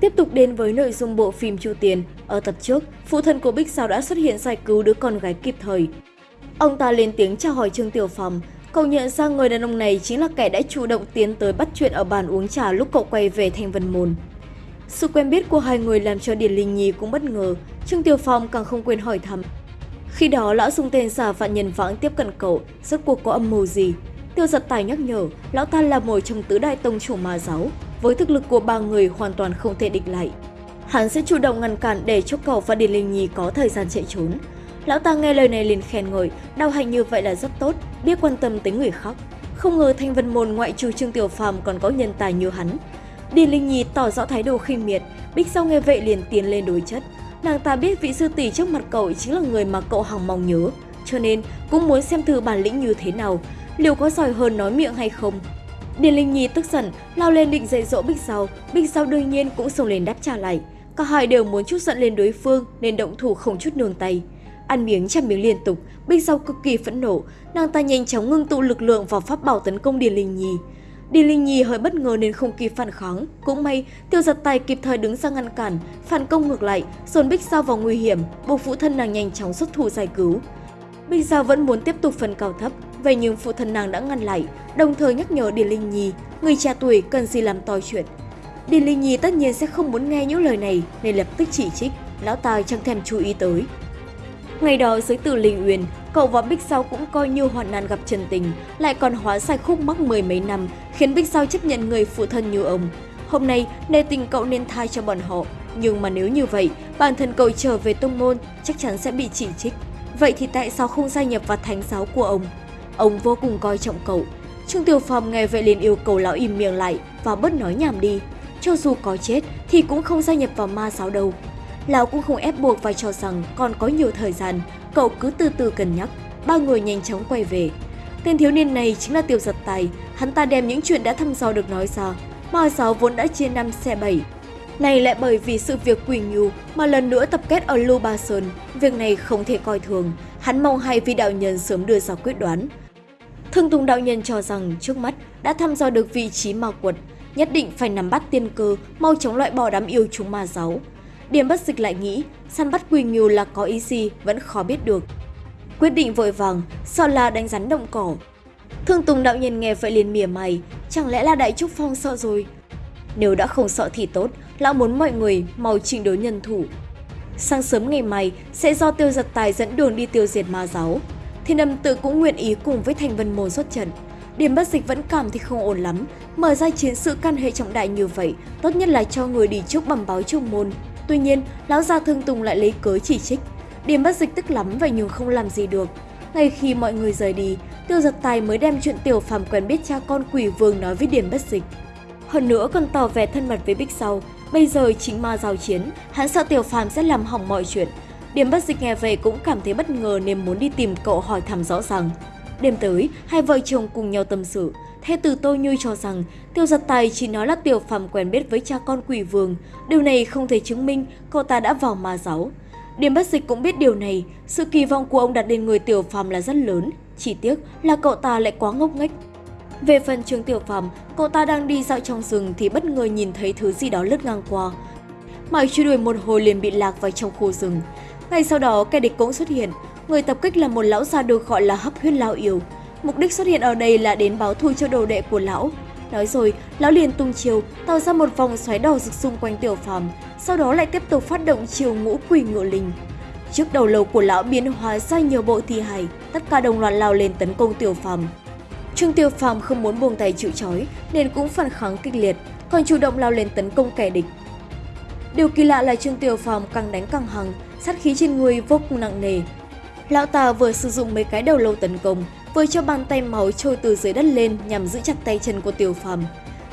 Tiếp tục đến với nội dung bộ phim Chu Tiền, ở tập trước, phụ thân của Bích Sao đã xuất hiện giải cứu đứa con gái kịp thời. Ông ta lên tiếng chào hỏi Trương Tiểu Phong, cậu nhận ra người đàn ông này chính là kẻ đã chủ động tiến tới bắt chuyện ở bàn uống trà lúc cậu quay về Thanh Vân Môn. Sự quen biết của hai người làm cho Điền Linh Nhi cũng bất ngờ, Trương Tiểu Phong càng không quên hỏi thăm. Khi đó, lão dùng tên giả vạn nhân vãng tiếp cận cậu, rốt cuộc có âm mưu gì? Tiêu giật tài nhắc nhở, lão ta là một trong tứ đại tông chủ ma giáo, với thực lực của ba người hoàn toàn không thể địch lại. Hắn sẽ chủ động ngăn cản để cho cậu và Điền Linh Nhi có thời gian chạy trốn. Lão ta nghe lời này liền khen ngợi, đau hành như vậy là rất tốt, biết quan tâm tới người khác. Không ngờ Thanh Vân Môn ngoại trừ Trương Tiểu Phàm còn có nhân tài như hắn. Điền Linh Nhi tỏ rõ thái độ khinh miệt, Bích sau nghe vậy liền tiến lên đối chất. Nàng ta biết vị sư tỷ trước mặt cậu chính là người mà cậu hằng mong nhớ, cho nên cũng muốn xem thử bản lĩnh như thế nào, liệu có giỏi hơn nói miệng hay không. Điền Linh Nhi tức giận, lao lên định dạy dỗ Bích Sau, Bích Sau đương nhiên cũng xông lên đáp trả lại. Cả hai đều muốn chút giận lên đối phương nên động thủ không chút nương tay. Ăn miếng chăm miếng liên tục, Bích Sau cực kỳ phẫn nộ, nàng ta nhanh chóng ngưng tụ lực lượng vào pháp bảo tấn công Điền Linh Nhi. Điền Linh Nhi hơi bất ngờ nên không kịp phản kháng, cũng may Tiêu Giật Tài kịp thời đứng ra ngăn cản, phản công ngược lại, dồn Bích Sao vào nguy hiểm, buộc phụ thân nàng nhanh chóng xuất thủ giải cứu. Bích Sao vẫn muốn tiếp tục phần cao thấp, vậy nhưng phụ thân nàng đã ngăn lại, đồng thời nhắc nhở Điền Linh Nhi, người cha tuổi cần gì làm to chuyện. Điền Linh Nhi tất nhiên sẽ không muốn nghe những lời này nên lập tức chỉ trích, lão ta chẳng thèm chú ý tới. Ngày đó dưới từ Linh Uyên, cậu và Bích Sao cũng coi như hoạn nạn gặp chân tình, lại còn hóa sai khúc mắc mười mấy năm, khiến Bích Sao chấp nhận người phụ thân như ông. Hôm nay, nề tình cậu nên thai cho bọn họ, nhưng mà nếu như vậy, bản thân cậu trở về tông môn chắc chắn sẽ bị chỉ trích. Vậy thì tại sao không gia nhập vào thánh giáo của ông? Ông vô cùng coi trọng cậu. Trương Tiểu Phong nghe vậy liền yêu cầu lão im miệng lại và bớt nói nhảm đi. Cho dù có chết thì cũng không gia nhập vào ma giáo đâu. Lão cũng không ép buộc và cho rằng còn có nhiều thời gian, cậu cứ từ từ cân nhắc. Ba người nhanh chóng quay về. Tên thiếu niên này chính là Tiêu Giật Tài, hắn ta đem những chuyện đã thăm dò được nói ra. Ma giáo vốn đã chia năm xe bảy. Này lại bởi vì sự việc Quỳ nhu mà lần nữa tập kết ở Lưu Ba Sơn, việc này không thể coi thường. Hắn mong hai vị đạo nhân sớm đưa ra quyết đoán. Thương Tùng đạo nhân cho rằng trước mắt đã thăm dò được vị trí ma quật, nhất định phải nắm bắt tiên cơ, mau chóng loại bỏ đám yêu chúng ma giáo. Điểm bất dịch lại nghĩ, săn bắt quỳ nghiêu là có ý gì vẫn khó biết được. Quyết định vội vàng, sợ là đánh rắn động cỏ. Thương Tùng đạo nhân nghe vậy liền mỉa mày, chẳng lẽ là Đại Trúc Phong sợ rồi? Nếu đã không sợ thì tốt, lão muốn mọi người mau trình đối nhân thủ. Sáng sớm ngày mai sẽ do tiêu giật tài dẫn đường đi tiêu diệt ma giáo thì âm tự cũng nguyện ý cùng với thành vân môn xuất trận. Điểm bất dịch vẫn cảm thì không ổn lắm, mở ra chiến sự căn hệ trọng đại như vậy, tốt nhất là cho người đi trước bẩm báo trung môn. Tuy nhiên, lão gia thương tùng lại lấy cớ chỉ trích. Điểm bất dịch tức lắm vậy nhưng không làm gì được. Ngay khi mọi người rời đi, tiêu giật tài mới đem chuyện tiểu phàm quen biết cha con quỷ vương nói với điểm bất dịch. Hơn nữa còn tỏ vẻ thân mật với Bích sau, bây giờ chính ma giao chiến, hắn sợ tiểu phàm sẽ làm hỏng mọi chuyện. Điểm bất dịch nghe về cũng cảm thấy bất ngờ nên muốn đi tìm cậu hỏi thăm rõ ràng. Đêm tới, hai vợ chồng cùng nhau tâm sự. Thế từ tôi như cho rằng Tiêu giật tài chỉ nói là Tiểu Phàm quen biết với cha con quỷ vương. Điều này không thể chứng minh cậu ta đã vào ma giáo. Điểm bất dịch cũng biết điều này, sự kỳ vọng của ông đặt lên người Tiểu Phàm là rất lớn. Chỉ tiếc là cậu ta lại quá ngốc nghếch. Về phần trường Tiểu Phàm, cậu ta đang đi dạo trong rừng thì bất ngờ nhìn thấy thứ gì đó lướt ngang qua. Mãi truy đuổi một hồi liền bị lạc vào trong khu rừng. Ngay sau đó, kẻ địch cũng xuất hiện. Người tập kích là một lão già được gọi là hấp huyết lao yêu. Mục đích xuất hiện ở đây là đến báo thù cho đồ đệ của lão. Nói rồi, lão liền tung chiều, tạo ra một vòng xoáy đỏ rực xung quanh tiểu phàm, sau đó lại tiếp tục phát động chiều ngũ quỷ ngựa linh. Trước đầu lâu của lão biến hóa ra nhiều bộ thi hài, tất cả đồng loạt lao lên tấn công tiểu phàm. Trương Tiểu Phàm không muốn buông tay chịu trói nên cũng phản kháng kịch liệt, còn chủ động lao lên tấn công kẻ địch. Điều kỳ lạ là Trương Tiểu Phàm càng đánh càng hăng, sát khí trên người vô cùng nặng nề. Lão ta vừa sử dụng mấy cái đầu lâu tấn công, vừa cho bàn tay máu trôi từ dưới đất lên nhằm giữ chặt tay chân của Tiểu Phàm.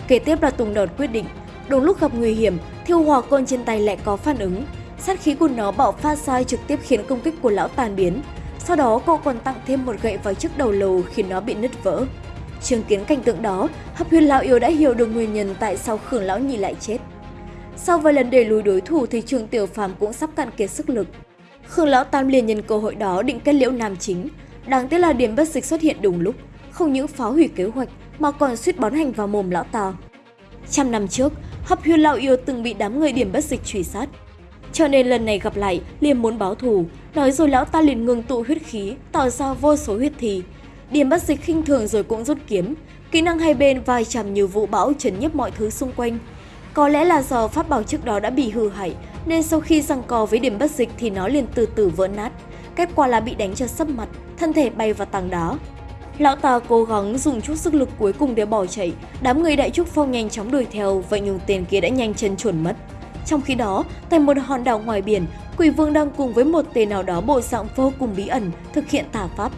Kế tiếp là Tùng Đột quyết định, đúng lúc gặp nguy hiểm, thiêu hỏa côn trên tay lại có phản ứng. Sát khí của nó bạo phát sai trực tiếp khiến công kích của lão tàn biến. Sau đó cậu còn tặng thêm một gậy vào chiếc đầu lầu khiến nó bị nứt vỡ. Chứng kiến cảnh tượng đó, hấp huyết lão yêu đã hiểu được nguyên nhân tại sao Khương lão nhị lại chết. Sau vài lần đẩy lùi đối thủ thì trường tiểu phàm cũng sắp cạn kiệt sức lực. Khương Lão Tam liền nhân cơ hội đó định kết liễu nam chính. Đáng tiếc là điểm bất dịch xuất hiện đúng lúc, không những phá hủy kế hoạch mà còn suýt bón hành vào mồm lão ta. Trăm năm trước, hấp Huyên lão yêu từng bị đám người điểm bất dịch truy sát. Cho nên lần này gặp lại, liền muốn báo thù, nói rồi lão ta liền ngừng tụ huyết khí, tỏ ra vô số huyết thì Điểm bất dịch khinh thường rồi cũng rút kiếm, kỹ năng hai bên vai chằm như vũ bão chấn nhấp mọi thứ xung quanh. Có lẽ là do pháp bảo trước đó đã bị hư hại, nên sau khi giằng co với điểm bất dịch thì nó liền từ từ vỡ nát. Kết quả là bị đánh cho sấp mặt, thân thể bay vào tảng đá. Lão ta cố gắng dùng chút sức lực cuối cùng để bỏ chạy, đám người đại trúc phong nhanh chóng đuổi theo, vậy nhưng tên kia đã nhanh chân chuẩn mất. Trong khi đó, tại một hòn đảo ngoài biển, Quỷ Vương đang cùng với một tên nào đó bộ dạng vô cùng bí ẩn thực hiện tà pháp.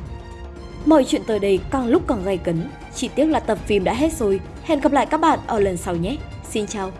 Mọi chuyện tới đây càng lúc càng gay cấn, chỉ tiếc là tập phim đã hết rồi. Hẹn gặp lại các bạn ở lần sau nhé. Xin chào!